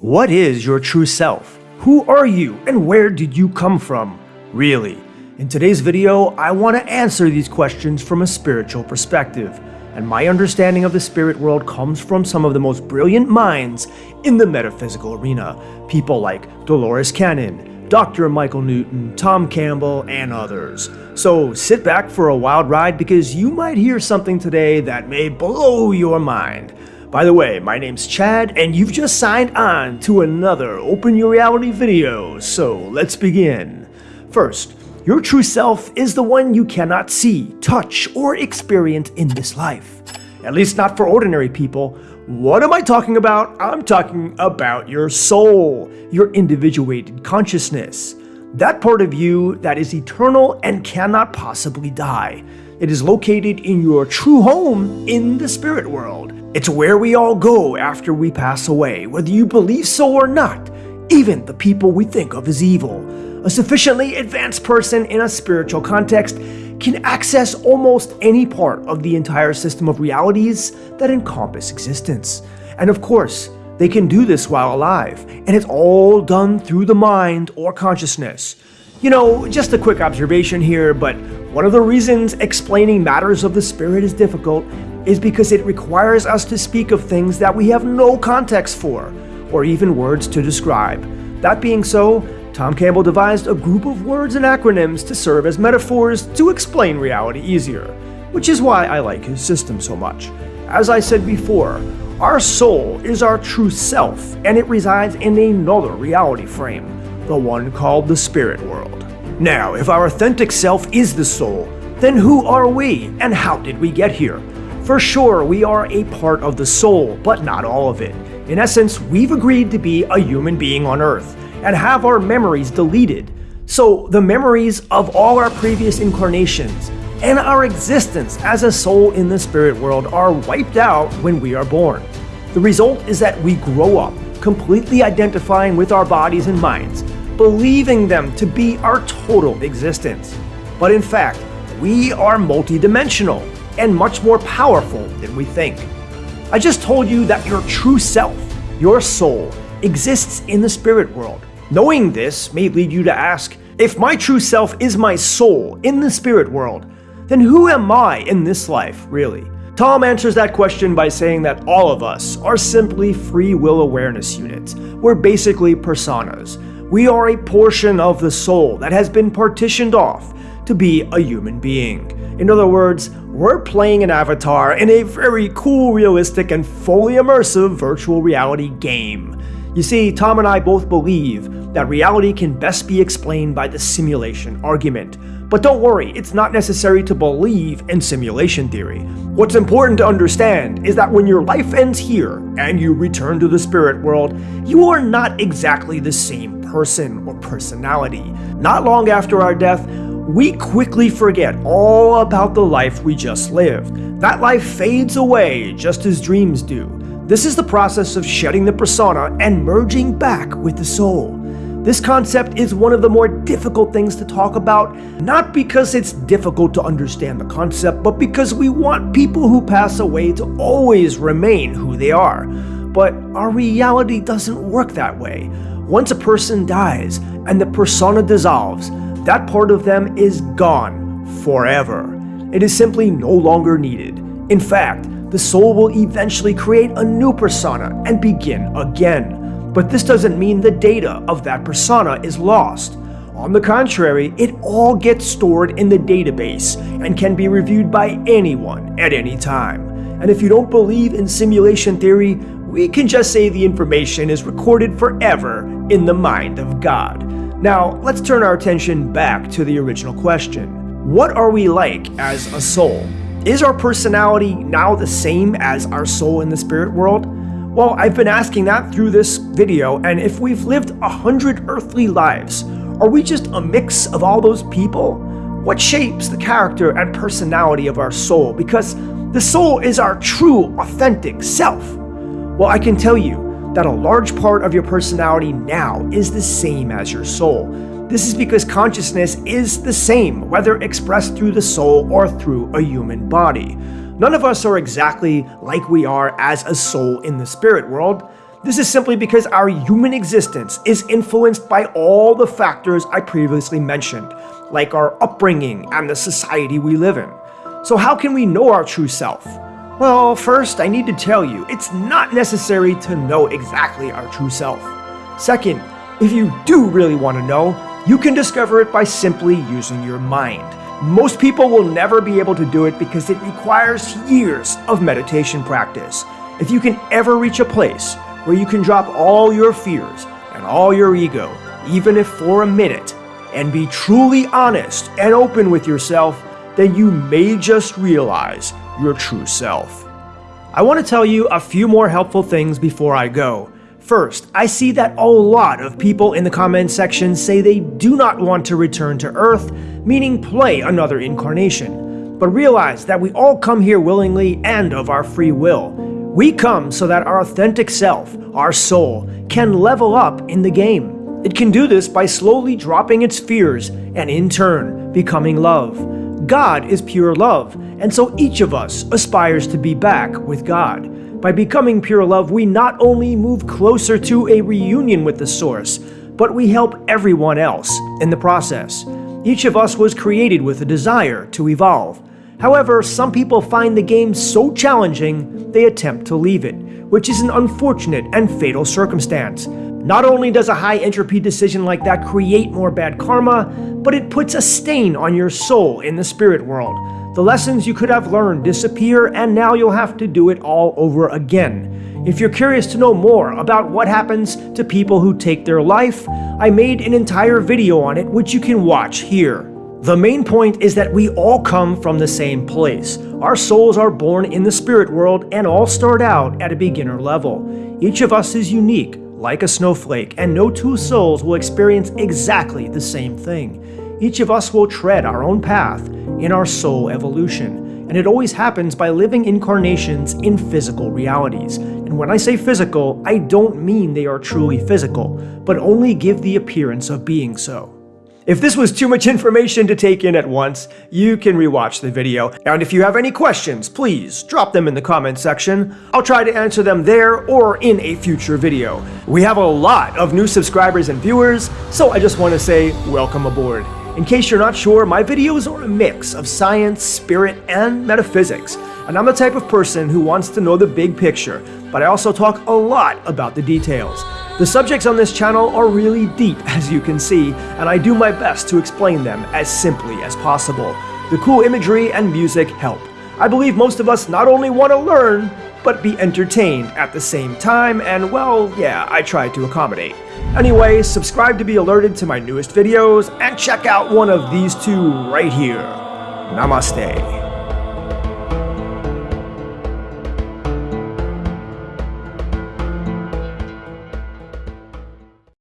What is your true self? Who are you and where did you come from? Really? In today's video, I want to answer these questions from a spiritual perspective, and my understanding of the spirit world comes from some of the most brilliant minds in the metaphysical arena, people like Dolores Cannon, Dr. Michael Newton, Tom Campbell, and others. So sit back for a wild ride because you might hear something today that may blow your mind. By the way, my name's Chad, and you've just signed on to another Open Your Reality video, so let's begin. First, your true self is the one you cannot see, touch, or experience in this life. At least not for ordinary people. What am I talking about? I'm talking about your soul, your individuated consciousness. That part of you that is eternal and cannot possibly die. It is located in your true home in the spirit world. It's where we all go after we pass away, whether you believe so or not, even the people we think of as evil. A sufficiently advanced person in a spiritual context can access almost any part of the entire system of realities that encompass existence. And of course, they can do this while alive, and it's all done through the mind or consciousness. You know, just a quick observation here, but one of the reasons explaining matters of the spirit is difficult is because it requires us to speak of things that we have no context for, or even words to describe. That being so, Tom Campbell devised a group of words and acronyms to serve as metaphors to explain reality easier, which is why I like his system so much. As I said before, our soul is our true self, and it resides in another reality frame, the one called the spirit world. Now, if our authentic self is the soul, then who are we, and how did we get here? For sure, we are a part of the soul, but not all of it. In essence, we've agreed to be a human being on Earth and have our memories deleted. So, the memories of all our previous incarnations and our existence as a soul in the spirit world are wiped out when we are born. The result is that we grow up, completely identifying with our bodies and minds, believing them to be our total existence. But in fact, we are multidimensional and much more powerful than we think. I just told you that your true self, your soul, exists in the spirit world. Knowing this may lead you to ask, if my true self is my soul in the spirit world, then who am I in this life, really? Tom answers that question by saying that all of us are simply free will awareness units. We're basically personas. We are a portion of the soul that has been partitioned off to be a human being. In other words, we're playing an avatar in a very cool, realistic, and fully immersive virtual reality game. You see, Tom and I both believe that reality can best be explained by the simulation argument. But don't worry, it's not necessary to believe in simulation theory. What's important to understand is that when your life ends here and you return to the spirit world, you are not exactly the same person or personality. Not long after our death, we quickly forget all about the life we just lived. That life fades away just as dreams do. This is the process of shedding the persona and merging back with the soul. This concept is one of the more difficult things to talk about, not because it's difficult to understand the concept, but because we want people who pass away to always remain who they are. But our reality doesn't work that way. Once a person dies and the persona dissolves, that part of them is gone forever. It is simply no longer needed. In fact, the soul will eventually create a new persona and begin again. But this doesn't mean the data of that persona is lost. On the contrary, it all gets stored in the database and can be reviewed by anyone at any time. And if you don't believe in simulation theory, we can just say the information is recorded forever in the mind of God. Now, let's turn our attention back to the original question. What are we like as a soul? Is our personality now the same as our soul in the spirit world? Well, I've been asking that through this video, and if we've lived a hundred earthly lives, are we just a mix of all those people? What shapes the character and personality of our soul? Because the soul is our true, authentic self. Well, I can tell you, that a large part of your personality now is the same as your soul. This is because consciousness is the same, whether expressed through the soul or through a human body. None of us are exactly like we are as a soul in the spirit world. This is simply because our human existence is influenced by all the factors I previously mentioned, like our upbringing and the society we live in. So how can we know our true self? Well, first I need to tell you, it's not necessary to know exactly our true self. Second, if you do really want to know, you can discover it by simply using your mind. Most people will never be able to do it because it requires years of meditation practice. If you can ever reach a place where you can drop all your fears and all your ego, even if for a minute, and be truly honest and open with yourself, then you may just realize your true self. I want to tell you a few more helpful things before I go. First, I see that a lot of people in the comment section say they do not want to return to Earth, meaning play another incarnation. But realize that we all come here willingly and of our free will. We come so that our authentic self, our soul, can level up in the game. It can do this by slowly dropping its fears and in turn becoming love. God is pure love, and so each of us aspires to be back with God. By becoming pure love, we not only move closer to a reunion with the Source, but we help everyone else in the process. Each of us was created with a desire to evolve. However, some people find the game so challenging, they attempt to leave it, which is an unfortunate and fatal circumstance. Not only does a high entropy decision like that create more bad karma, but it puts a stain on your soul in the spirit world. The lessons you could have learned disappear and now you'll have to do it all over again. If you're curious to know more about what happens to people who take their life, I made an entire video on it which you can watch here. The main point is that we all come from the same place. Our souls are born in the spirit world and all start out at a beginner level. Each of us is unique, like a snowflake, and no two souls will experience exactly the same thing. Each of us will tread our own path in our soul evolution, and it always happens by living incarnations in physical realities. And when I say physical, I don't mean they are truly physical, but only give the appearance of being so. If this was too much information to take in at once, you can rewatch the video. And if you have any questions, please drop them in the comment section. I'll try to answer them there or in a future video. We have a lot of new subscribers and viewers, so I just want to say welcome aboard. In case you're not sure, my videos are a mix of science, spirit, and metaphysics. And I'm the type of person who wants to know the big picture, but I also talk a lot about the details. The subjects on this channel are really deep, as you can see, and I do my best to explain them as simply as possible. The cool imagery and music help. I believe most of us not only want to learn, but be entertained at the same time, and well, yeah, I try to accommodate. Anyway, subscribe to be alerted to my newest videos, and check out one of these two right here. Namaste.